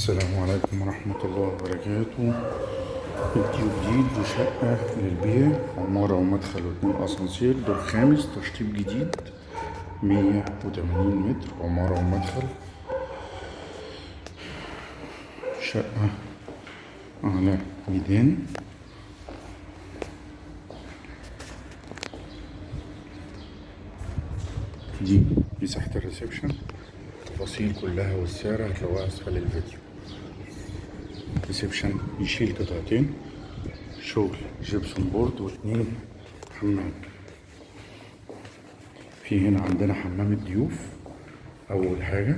السلام عليكم ورحمة الله وبركاته. فيديو جديد وشقة للبيع عمارة ومدخل واتنين أسانسير دور خامس تشطيب جديد مية وتمانين متر عمارة ومدخل. شقة على ميدان. دي مساحة ال reception. التفاصيل كلها والسعر هتلاقوها أسفل الفيديو. reception يشيل قطعتين شغل gypsum board واتنين حمام في هنا عندنا حمام الضيوف أول حاجة.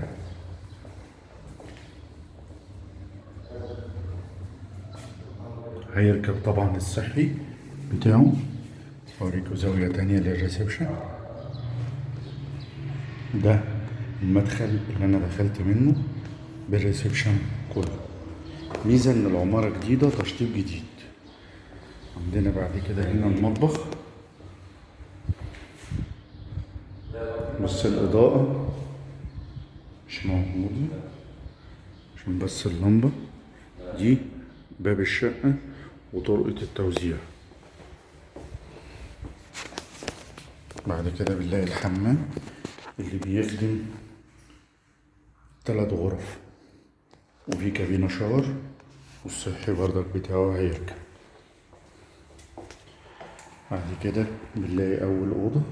هيركب طبعا الصحي بتاعه. اوريكم زاوية تانية لل reception. ده المدخل اللي أنا دخلت منه بال reception كله. ميزة إن العمارة جديدة تشطيب جديد. عندنا بعد كده هنا المطبخ. بص الإضاءة مش موجودة. عشان بس اللمبة. دي باب الشقة وطرقة التوزيع. بعد كده بنلاقي الحمام اللي بيخدم تلات غرف. وفي كابينة شاور والصحي برضك بتاعه هيركب. بعد كده بنلاقي أول أوضة.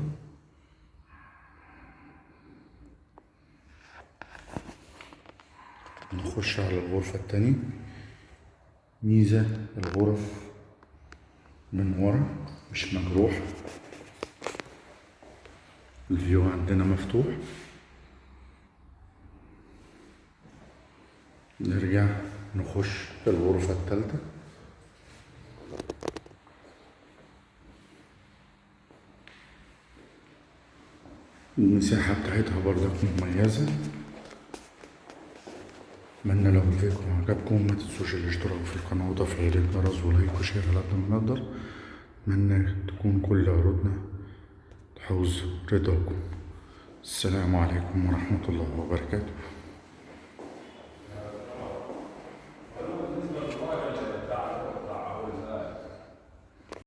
نخش على الغرفة التانية. ميزة الغرف من ورا مش مجروح الفيو عندنا مفتوح. نرجع نخش الغرفة التالتة المساحة بتاعتها برضك مميزة. أتمنى لو الفيديو عجبكم ما تنسوش الاشتراك في القناة وتفعيل الجرس ولايك وشير على قد ما نقدر. أتمنى تكون كل عروضنا تحوز رضاكم. السلام عليكم ورحمة الله وبركاته.